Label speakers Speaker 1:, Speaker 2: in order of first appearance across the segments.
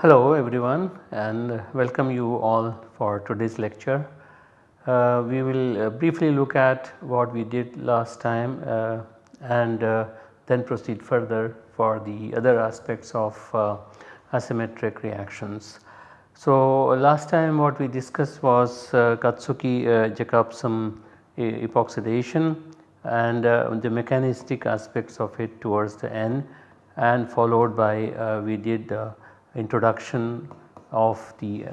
Speaker 1: Hello everyone and welcome you all for today's lecture. Uh, we will uh, briefly look at what we did last time uh, and uh, then proceed further for the other aspects of uh, asymmetric reactions. So last time what we discussed was uh, Katsuki-Jacobsen epoxidation and the mechanistic aspects of it towards the end and followed by we did introduction of the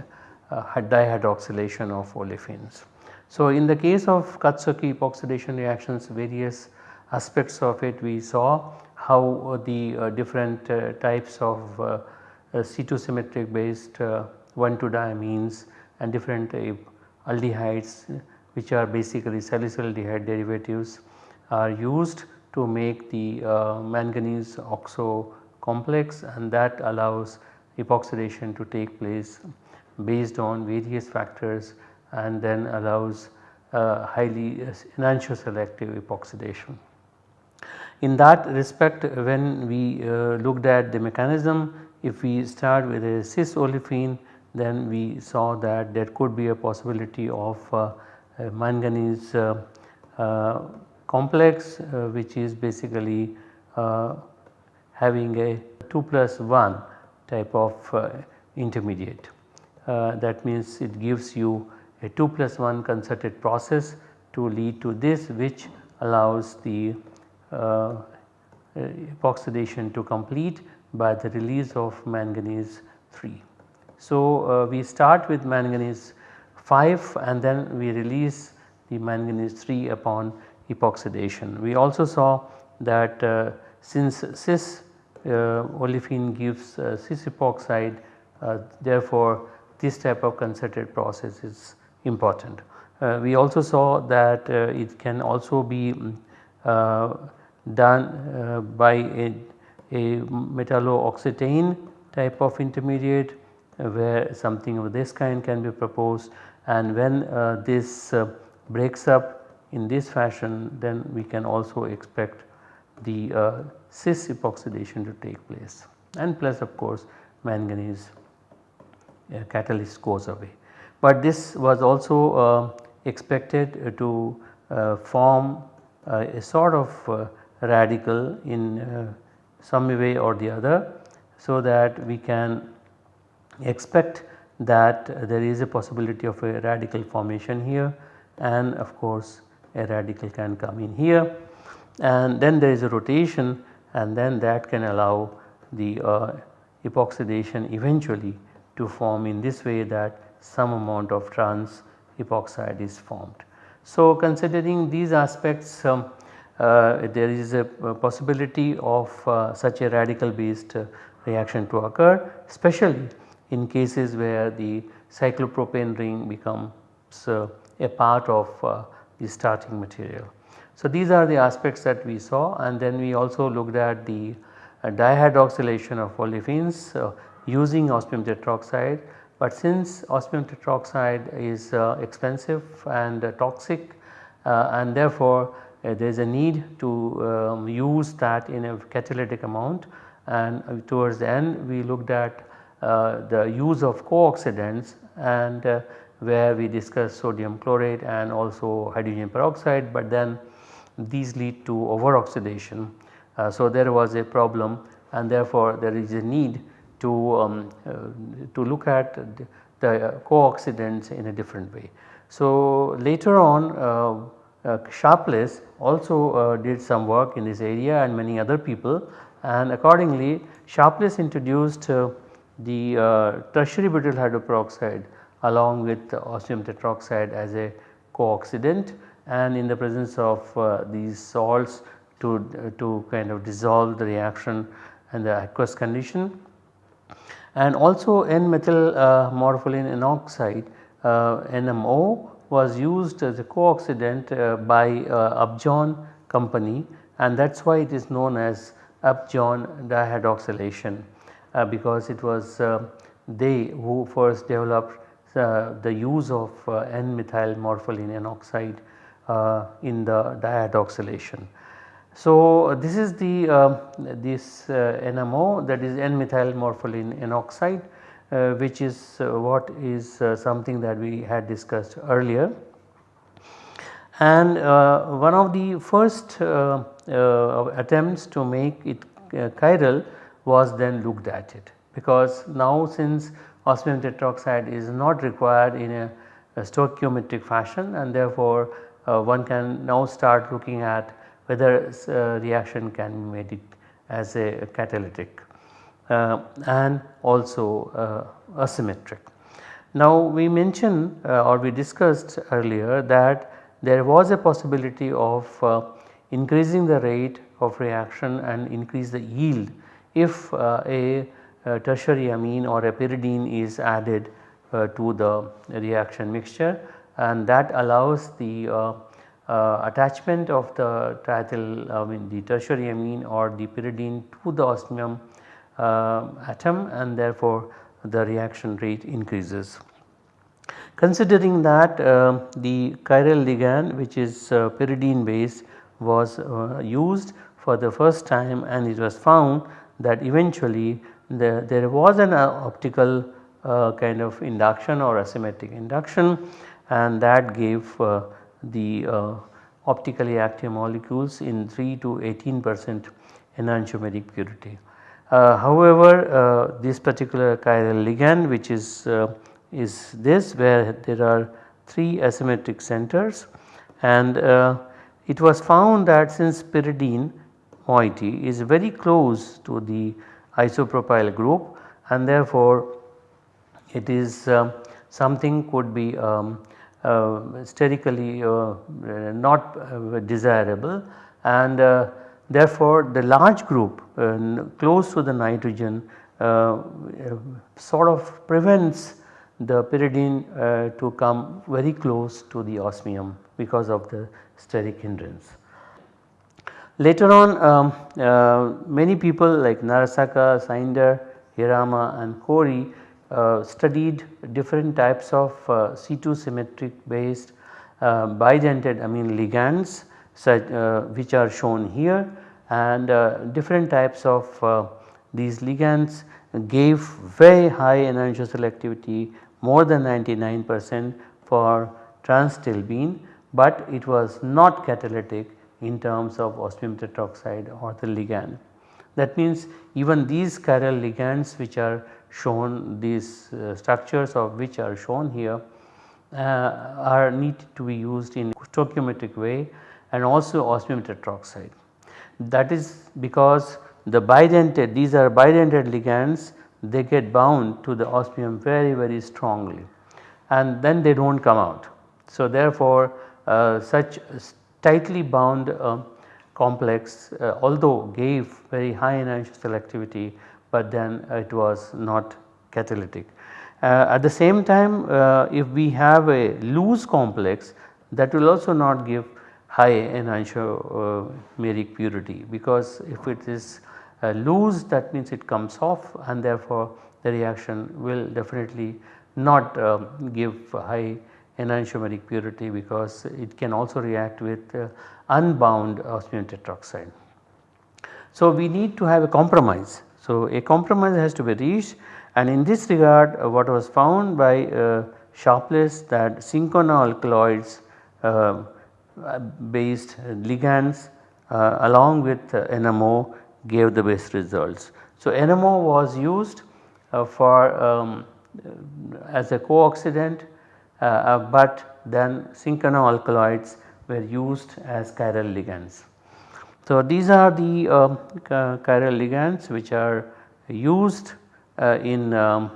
Speaker 1: uh, dihydroxylation of olefins. So, in the case of Katsuki epoxidation reactions various aspects of it we saw how the uh, different uh, types of uh, C2 symmetric based 1,2-diamines and different aldehydes which are basically salicylaldehyde derivatives are used to make the manganese oxo complex and that allows epoxidation to take place based on various factors and then allows uh, highly enantioselective epoxidation. In that respect when we uh, looked at the mechanism if we start with a cis olefin then we saw that there could be a possibility of uh, manganese uh, complex which is basically having a 2 plus 1 type of uh, intermediate. Uh, that means it gives you a 2 plus 1 concerted process to lead to this which allows the epoxidation to complete by the release of manganese 3. So, uh, we start with manganese 5 and then we release the manganese 3 upon epoxidation. We also saw that uh, since cis uh, olefin gives uh, cis epoxide uh, therefore this type of concerted process is important. we also saw that it can also be done by a, a metallo-oxetane type of intermediate where something of this kind can be proposed and when uh, this uh, breaks up in this fashion then we can also expect the uh, cis epoxidation to take place and plus of course manganese uh, catalyst goes away. But this was also uh, expected to uh, form uh, a sort of uh, radical in uh, some way or the other so that we can expect that there is a possibility of a radical formation here and of course a radical can come in here and then there is a rotation and then that can allow the uh, epoxidation eventually to form in this way that some amount of trans epoxide is formed. So, considering these aspects um, there is a, possibility of uh, such a radical based uh, reaction to occur especially in cases where the cyclopropane ring becomes uh, a part of uh, the starting material. So, these are the aspects that we saw and then we also looked at the uh, dihydroxylation of olefins uh, using osmium tetroxide. But since osmium tetroxide is uh, expensive and uh, toxic uh, and therefore uh, there is a need to um, use that in a catalytic amount and towards the end we looked at the use of co-oxidants and where we discussed sodium chlorate and also hydrogen peroxide but then these lead to over oxidation. Uh, so, there was a problem and therefore, there is a need to, um, uh, to look at the, the co-oxidants in a different way. So, later on uh, uh Sharpless also uh, did some work in this area and many other people and accordingly Sharpless introduced uh, the tertiary butyl hydroperoxide along with osmium tetroxide as a co-oxidant and in the presence of uh, these salts to, uh, to kind of dissolve the reaction and the aqueous condition. And also N-methyl uh, morpholine N-oxide NMO was used as a co-oxidant by Upjohn company and that is why it is known as Upjohn dihydroxylation. uh, because it was uh, they who first developed uh, the use of uh, N-methyl morpholine N oxide uh, in the dihydroxylation. So, this is the uh, this uh, NMO that is N-methyl morpholine N oxide uh, which is what is something that we had discussed earlier. And one of the first attempts to make it chiral was then looked at it because now since osmium tetroxide is not required in a, a stoichiometric fashion and therefore uh, one can now start looking at whether uh, reaction can be made it as a catalytic uh, and also uh, asymmetric. Now we mentioned uh, or we discussed earlier that there was a possibility of uh, increasing the rate of reaction and increase the yield if a tertiary amine or a pyridine is added to the reaction mixture and that allows the uh, uh, attachment of the triethyl I mean the tertiary amine or the pyridine to the osmium uh, atom and therefore the reaction rate increases. Considering that uh, the chiral ligand which is uh, pyridine based was uh, used for the first time and it was found that eventually the, there was an optical kind of induction or asymmetric induction and that gave uh, the uh, optically active molecules in 3 to 18 percent enantiomeric purity. Uh, however, this particular chiral ligand which is is this where there are 3 asymmetric centers and it was found that since pyridine moiety is very close to the isopropyl group and therefore it is uh, something could be um, uh, sterically uh, not uh, desirable and therefore the large group close to the nitrogen sort of prevents the pyridine uh, to come very close to the osmium because of the steric hindrance. Later on um, uh, many people like Narasaka, Snyder, Hirama and Corey uh, studied different types of uh, C2 symmetric based uh, bidentate amine ligands such, which are shown here and different types of these ligands gave very high enantiomer selectivity more than 99 percent for trans-stilbene but it was not catalytic in terms of osmium tetroxide or the ligand. That means even these chiral ligands which are shown these uh, structures of which are shown here uh, are need to be used in stoichiometric way and also osmium tetroxide. That is because the bidentate these are bidentate ligands they get bound to the osmium very very strongly and then they do not come out. So therefore uh, such tightly bound uh, complex uh, although gave very high enantiomer selectivity but then it was not catalytic. Uh, at the same time uh, if we have a loose complex that will also not give high enantiomeric uh, purity because if it is uh, loose that means it comes off and therefore the reaction will definitely not um, give high enantiomeric purity because it can also react with uh, unbound osmium tetroxide. So we need to have a compromise so, a compromise has to be reached and in this regard what was found by uh, Sharpless that cinchona alkaloids uh, based ligands uh, along with uh, NMO gave the best results. So, NMO was used uh, for um, as a co-oxidant but then cinchona alkaloids were used as chiral ligands. So, these are the uh, chiral ligands which are used uh, in um,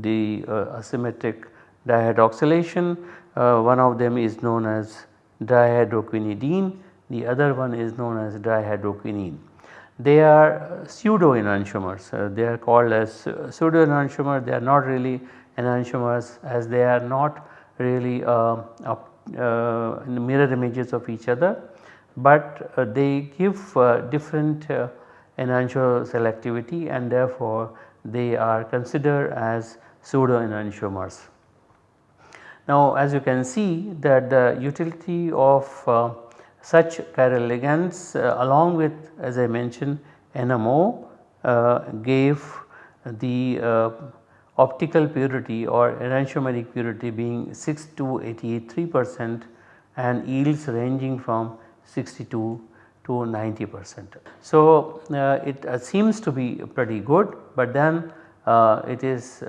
Speaker 1: the uh, asymmetric dihydroxylation. One of them is known as dihydroquinidine, the other one is known as dihydroquinine. They are pseudo enantiomers, uh, they are called as pseudo enantiomer, they are not really enantiomers as they are not really uh, mirror images of each other but uh, they give uh, different uh, enantiomer selectivity and therefore they are considered as pseudo enantiomers. Now as you can see that the utility of uh, such chiral ligands uh, along with as I mentioned NMO uh, gave the uh, optical purity or enantiomeric purity being 6 to 83 percent and yields ranging from 62 to 90 percent. So, uh, it uh, seems to be pretty good, but then it is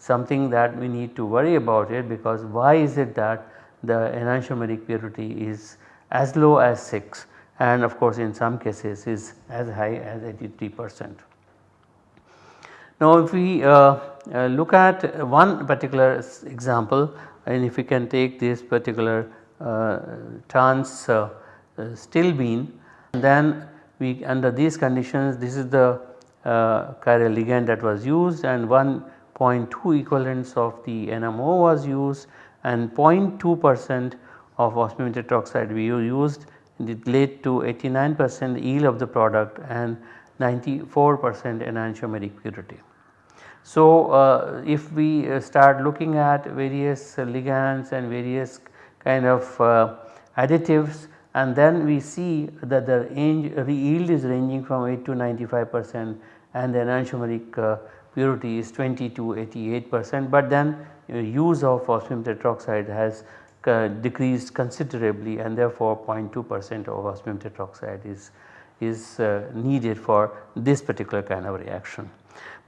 Speaker 1: something that we need to worry about it because why is it that the enantiomeric purity is as low as 6 and of course in some cases is as high as 83 percent. Now if we uh, uh, look at one particular example and if we can take this particular uh, trans uh, uh, stilbene then we under these conditions this is the uh, chiral ligand that was used and 1.2 equivalents of the NMO was used and 0.2 percent of osmium tetroxide we used it led to 89 percent yield of the product and 94 percent enantiomeric purity. So, uh, if we uh, start looking at various ligands and various kind of uh, additives and then we see that the range yield is ranging from 8 to 95 percent and the enantiomeric uh, purity is 20 to 88 percent but then uh, use of osmium tetroxide has uh, decreased considerably and therefore 0.2 percent of osmium tetroxide is, is uh, needed for this particular kind of reaction.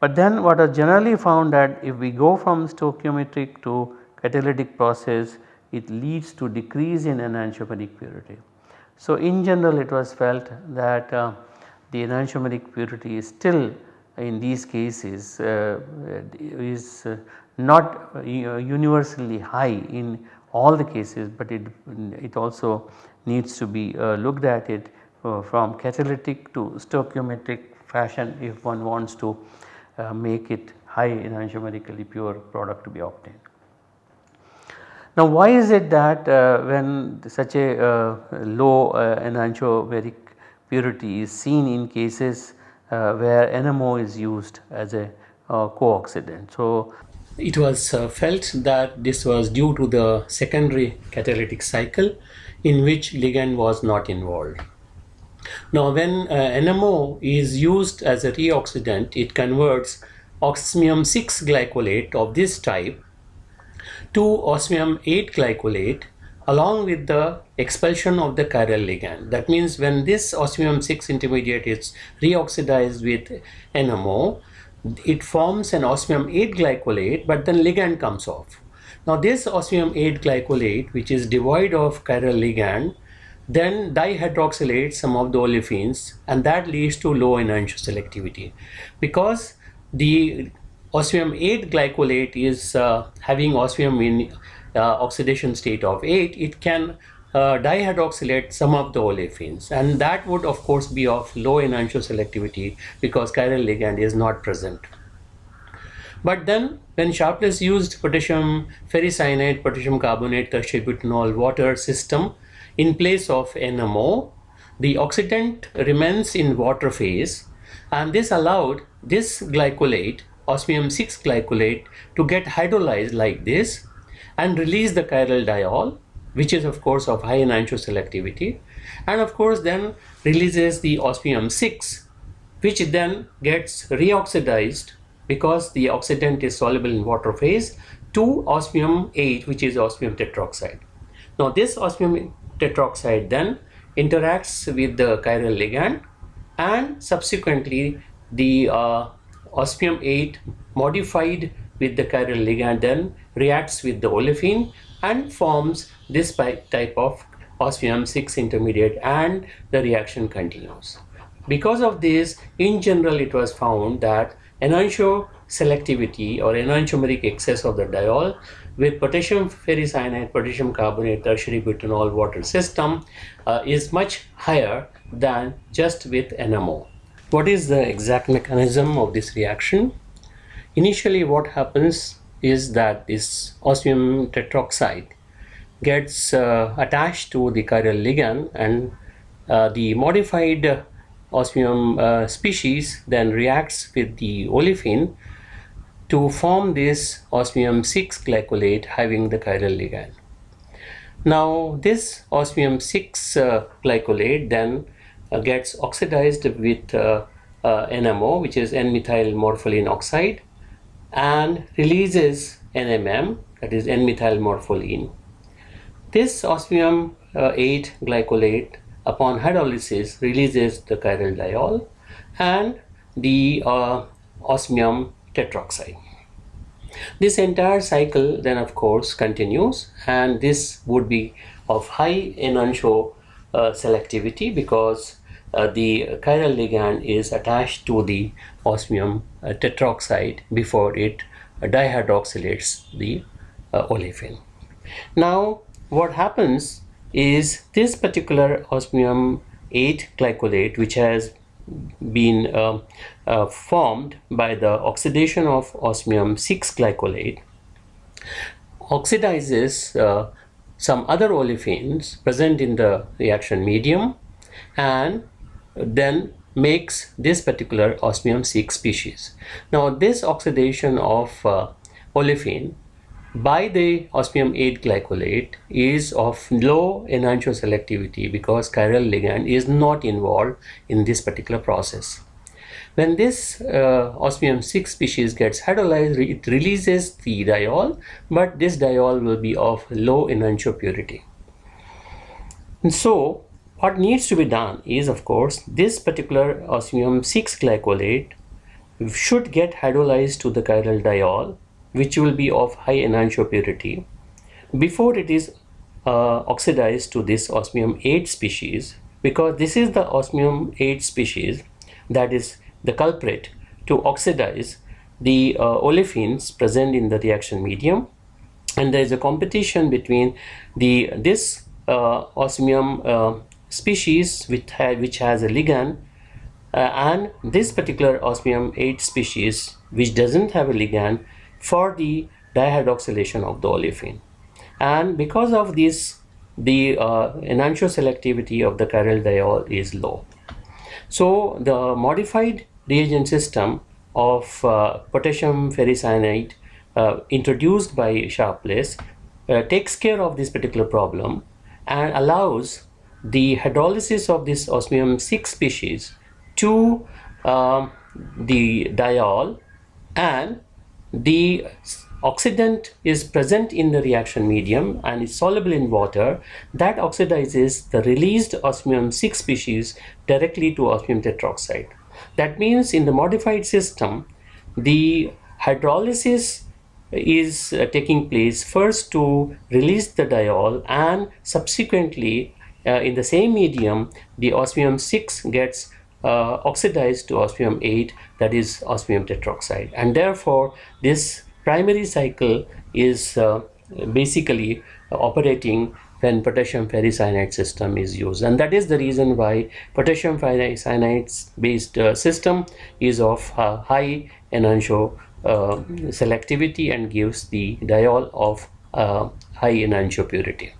Speaker 1: But then what is generally found that if we go from stoichiometric to catalytic process it leads to decrease in enantiomeric purity. So in general it was felt that uh, the enantiomeric purity is still in these cases uh, is uh, not uh, universally high in all the cases but it, it also needs to be uh, looked at it uh, from catalytic to stoichiometric fashion if one wants to uh, make it high enantiomerically pure product to be obtained. Now why is it that uh, when such a uh, low uh, enantiomeric purity is seen in cases where NMO is used as a co-oxidant. So
Speaker 2: it was uh, felt that this was due to the secondary catalytic cycle in which ligand was not involved. Now when uh, NMO is used as a reoxidant it converts osmium 6 glycolate of this type to osmium 8 glycolate along with the expulsion of the chiral ligand. That means when this osmium 6 intermediate is reoxidized with NMO it forms an osmium 8 glycolate but then ligand comes off. Now this osmium 8 glycolate which is devoid of chiral ligand then dihydroxylates some of the olefins and that leads to low enantioselectivity because the osmium 8 glycolate is uh, having osmium in oxidation state of 8 it can uh, dihydroxylate some of the olefins and that would of course be of low enantioselectivity because chiral ligand is not present. But then when Sharpless used potassium ferricyanide, potassium carbonate, tertiary butanol water system in place of NMO, the oxidant remains in water phase and this allowed this glycolate, osmium 6 glycolate to get hydrolyzed like this and release the chiral diol which is of course of high enantioselectivity and of course then releases the osmium 6 which then gets reoxidized because the oxidant is soluble in water phase to osmium 8 which is osmium tetroxide. Now this osmium tetroxide then interacts with the chiral ligand and subsequently the uh, osmium 8 modified with the chiral ligand then reacts with the olefin and forms this type of osmium 6 intermediate and the reaction continues. Because of this in general it was found that enantio selectivity or enantiomeric excess of the diol with potassium ferricyanide, potassium carbonate, tertiary butanol water system uh, is much higher than just with NMO. What is the exact mechanism of this reaction? Initially what happens is that this osmium tetroxide gets uh, attached to the chiral ligand and uh, the modified osmium uh, species then reacts with the olefin to form this osmium 6 glycolate having the chiral ligand. Now this osmium 6 uh, glycolate then uh, gets oxidized with uh, NMO which is N-methyl morpholine oxide and releases NMM that is N-methyl morpholine. This osmium uh, 8 glycolate upon hydrolysis releases the chiral diol and the uh, osmium tetroxide. This entire cycle then of course continues and this would be of high enantiomer uh, selectivity because uh, the chiral ligand is attached to the osmium uh, tetroxide before it dihydroxylates the uh, olefin. Now what happens is this particular osmium 8 glycolate which has been uh, uh, formed by the oxidation of osmium 6 glycolate oxidizes uh, some other olefins present in the reaction medium and then makes this particular osmium 6 species. Now this oxidation of uh, olefin by the osmium 8 glycolate is of low enantiomer selectivity because chiral ligand is not involved in this particular process. When this uh, osmium 6 species gets hydrolyzed, it releases the diol, but this diol will be of low enantiomer purity. And so what needs to be done is of course this particular osmium 6 glycolate should get hydrolyzed to the chiral diol which will be of high enantiomer purity. Before it is uh, oxidized to this osmium 8 species because this is the osmium 8 species that is the culprit to oxidize the uh, olefins present in the reaction medium. And there is a competition between the this uh, osmium uh, species which, ha which has a ligand uh, and this particular osmium 8 species which doesn't have a ligand for the dihydroxylation of the olefin. And because of this, the uh, enantiomer selectivity of the chiral diol is low. So the modified reagent system of uh, potassium ferricyanide uh, introduced by Sharpless uh, takes care of this particular problem and allows the hydrolysis of this osmium 6 species to um, the diol and the oxidant is present in the reaction medium and is soluble in water that oxidizes the released osmium 6 species directly to osmium tetroxide. That means in the modified system the hydrolysis is uh, taking place first to release the diol and subsequently in the same medium the osmium 6 gets uh, oxidized to osmium 8 that is osmium tetroxide and therefore this primary cycle is uh, basically operating when potassium ferricyanide system is used and that is the reason why potassium ferricyanide based uh, system is of uh, high enantiomer uh, selectivity and gives the diol of uh, high enantiomer purity.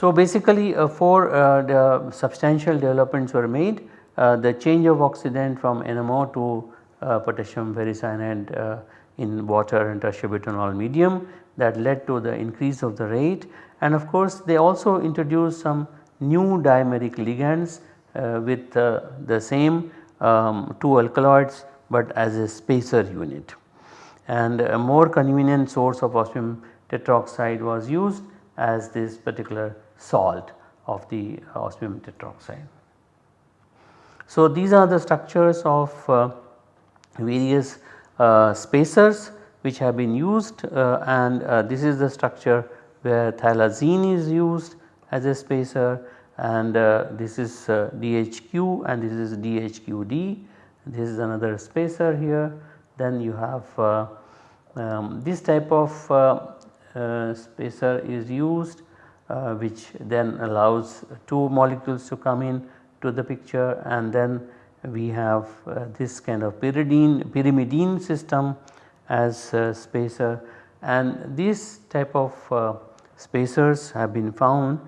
Speaker 1: So basically uh, four uh, the substantial developments were made. Uh, the change of oxidant from NMO to uh, potassium ferricyanide in water and tertiary butanol medium that led to the increase of the rate. And of course they also introduced some new dimeric ligands uh, with uh, the same um, two alkaloids but as a spacer unit. And a more convenient source of osmium tetroxide was used as this particular salt of the osmium tetroxide. So, these are the structures of uh, various uh, spacers which have been used uh, and uh, this is the structure where phthalazine is used as a spacer and uh, this is uh, DHQ and this is DHQD. This is another spacer here. Then you have um, this type of spacer is used which then allows two molecules to come in to the picture. And then we have uh, this kind of pyridine pyrimidine system as spacer. And these type of uh, spacers have been found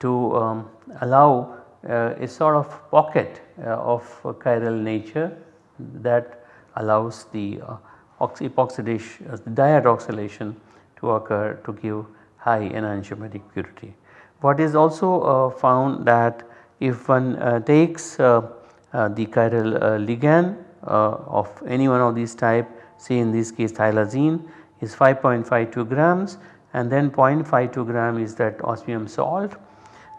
Speaker 1: to um, allow uh, a sort of pocket uh, of chiral nature that allows the uh, uh, dihydroxylation to occur to give high enantiomeric purity. What is also uh, found that if one uh, takes uh, the chiral ligand of any one of these type say in this case phthalazine is 5.52 grams and then 0.52 gram is that osmium salt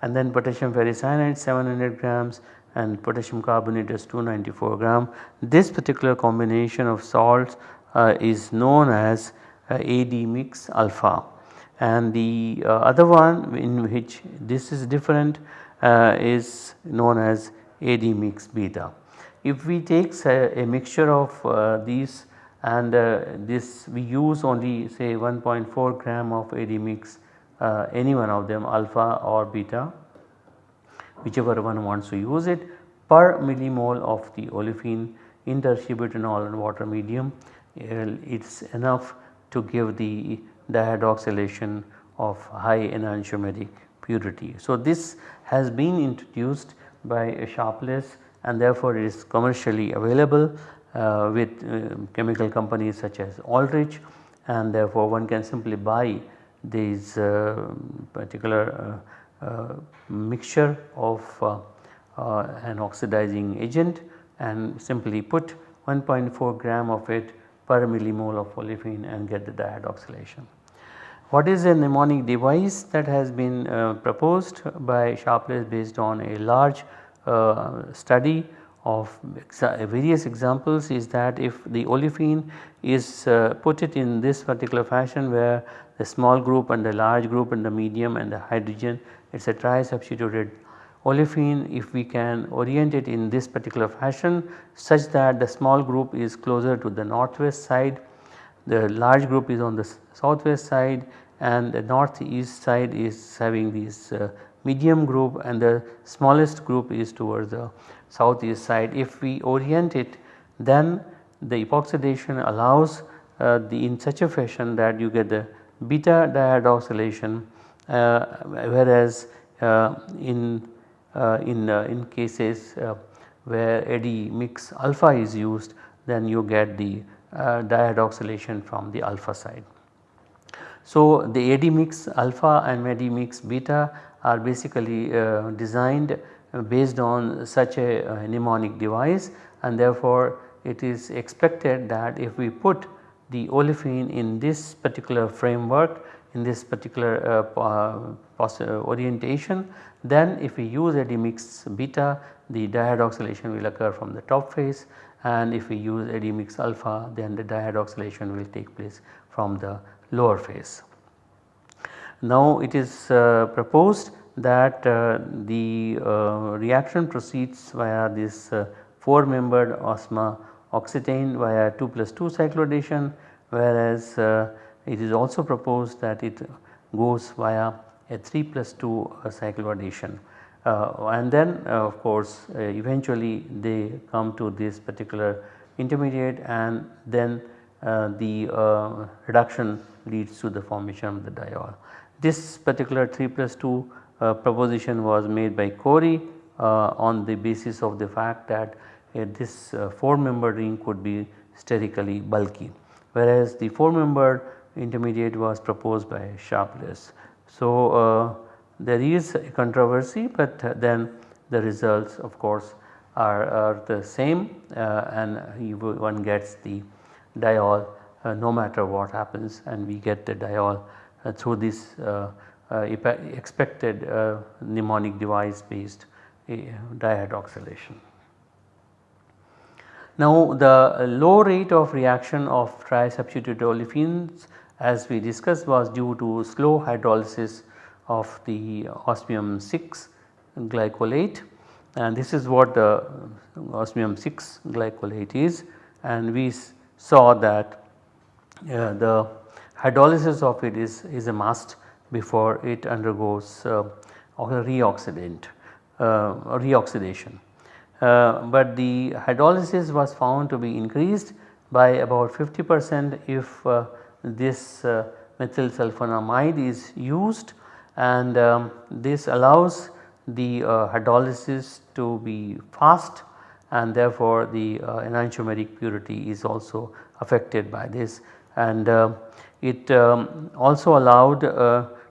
Speaker 1: and then potassium ferricyanide 700 grams and potassium carbonate is 294 gram. This particular combination of salts uh, is known as uh, AD mix alpha and the uh, other one in which this is different uh, is known as AD mix beta. If we take a, a mixture of uh, these and this we use only say 1.4 gram of AD mix any one of them alpha or beta whichever one wants to use it per millimole of the olefin in tertiary and water medium it is enough to give the dihydroxylation of high enantiomeric purity. So, this has been introduced by Sharpless and therefore it is commercially available uh, with uh, chemical companies such as Aldrich and therefore one can simply buy these uh, particular uh, uh, mixture of uh, an oxidizing agent and simply put 1.4 gram of it per millimole of olefin and get the dihydroxylation. What is a mnemonic device that has been uh, proposed by Sharpless based on a large uh, study of exa various examples is that if the olefin is uh, put it in this particular fashion where the small group and the large group and the medium and the hydrogen it is a tri-substituted olefin if we can orient it in this particular fashion such that the small group is closer to the northwest side, the large group is on the southwest side and the northeast side is having this uh, medium group and the smallest group is towards the southeast side. If we orient it then the epoxidation allows uh, the in such a fashion that you get the beta dihydroxylation uh, whereas uh, in uh, in, uh, in cases where AD mix alpha is used then you get the dihydroxylation from the alpha side. So, the AD mix alpha and AD mix beta are basically uh, designed based on such a, a, mnemonic device and therefore it is expected that if we put the olefin in this particular framework in this particular uh, orientation then if we use AD mix beta the dihydroxylation will occur from the top phase and if we use AD mix alpha then the dihydroxylation will take place from the lower phase. Now it is uh, proposed that uh, the uh, reaction proceeds via this uh, 4 membered osma oxetane via 2 plus 2 cycloaddition whereas uh, it is also proposed that it goes via a 3 plus 2 uh, cycloaddition. Uh, Uh, and then uh, of course uh, eventually they come to this particular intermediate and then uh, the reduction leads to the formation of the diol. This particular 3 plus 2 proposition was made by Corey on the basis of the fact that this 4 membered ring could be sterically bulky whereas the 4 membered intermediate was proposed by Sharpless. So, uh, there is a controversy but then the results of course are, are the same uh, and one gets the diol uh, no matter what happens and we get the diol uh, through this expected mnemonic device based dihydroxylation. Now the low rate of reaction of tri-substituted olefins as we discussed was due to slow hydrolysis of the osmium 6 glycolate and this is what the osmium 6 glycolate is and we saw that uh, the hydrolysis of it is, is a must before it undergoes uh, reoxidant uh, reoxidation. Uh, but the hydrolysis was found to be increased by about 50 percent if uh, this uh, methyl sulfonamide is used and um, this allows the hydrolysis to be fast and therefore the enantiomeric purity is also affected by this and it um, also allowed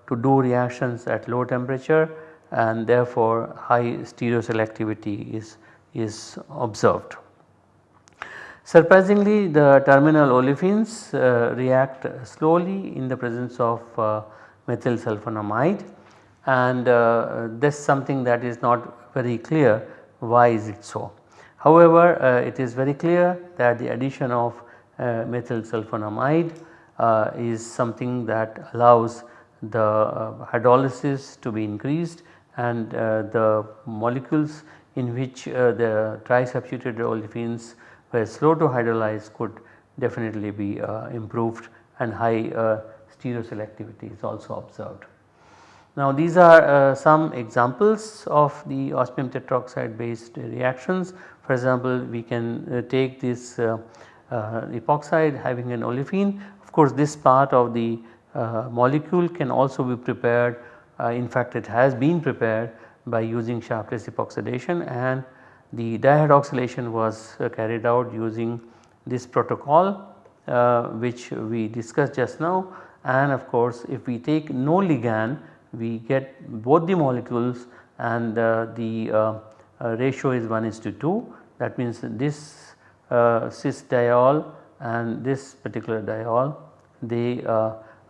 Speaker 1: to do reactions at low temperature and therefore high stereoselectivity is, is observed. Surprisingly the terminal olefins uh, react slowly in the presence of uh, methyl sulfonamide and uh, this is something that is not very clear why is it so. However, uh, it is very clear that the addition of uh, methyl sulfonamide uh, is something that allows the uh, hydrolysis to be increased and uh, the molecules in which uh, the trisubstituted olefins were slow to hydrolyze could definitely be improved and high stereoselectivity is also observed. Now these are uh, some examples of the osmium tetroxide based reactions. For example, we can uh, take this uh, epoxide having an olefin. Of course, this part of the uh, molecule can also be prepared uh, in fact it has been prepared by using Sharpless epoxidation and the dihydroxylation was uh, carried out using this protocol which we discussed just now and of course if we take no ligand we get both the molecules and uh, the uh, uh, ratio is 1 is to 2 that means this cis diol and this particular diol they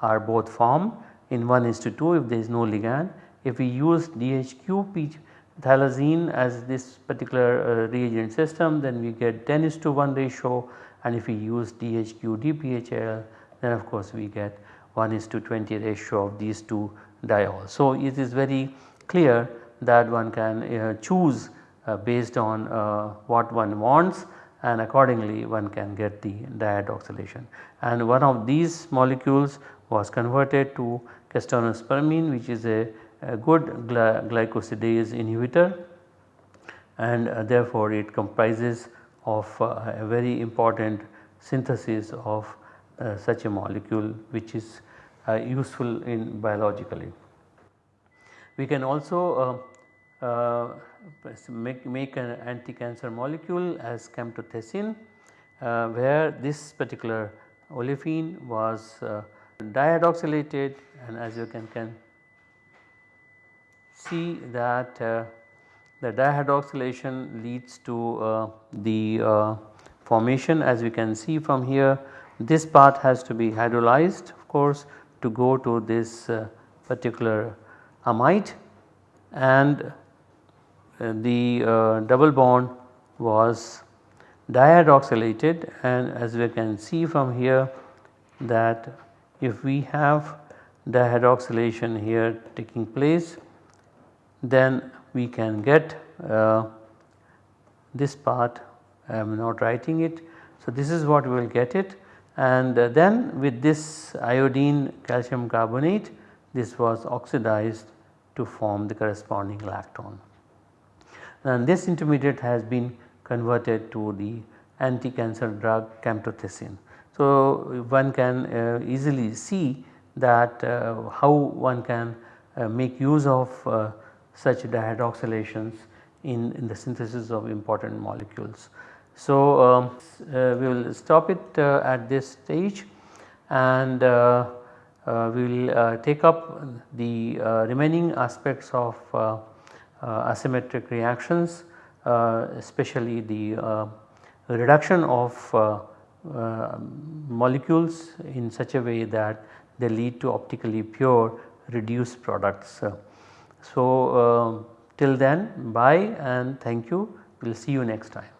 Speaker 1: are both formed. In 1 is to 2 if there is no ligand. If we use DHQ phthalazine as this particular uh, reagent system then we get 10 is to 1 ratio. And if we use DHQ DPHL then of course we get 1 is to 20 ratio of these two diols. So it is very clear that one can uh, choose uh, based on uh, what one wants and accordingly one can get the dihydroxylation. And one of these molecules was converted to castanospermine which is a, a good gly glycosidase inhibitor and uh, therefore it comprises of uh, a very important synthesis of uh, such a molecule which is uh, useful in biologically. We can also uh, uh, make, make an anti-cancer molecule as camptothecin where this particular olefin was dihydroxylated and as you can, can see that uh, the dihydroxylation leads to uh, the uh, formation as we can see from here this part has to be hydrolyzed of course to go to this uh, particular amide and uh, the uh, double bond was dihydroxylated and as we can see from here that if we have dihydroxylation here taking place then we can get uh, this part. I am not writing it. So, this is what we will get it and uh, then with this iodine calcium carbonate this was oxidized to form the corresponding lactone. And this intermediate has been converted to the anti-cancer drug camptothecin. So, one can uh, easily see that uh, how one can uh, make use of such dihydroxylations in, in the synthesis of important molecules. So, um, uh, we will stop it uh, at this stage and uh, we will take up the remaining aspects of asymmetric reactions especially the reduction of uh, molecules in such a way that they lead to optically pure reduced products. So, uh, till then bye and thank you we will see you next time.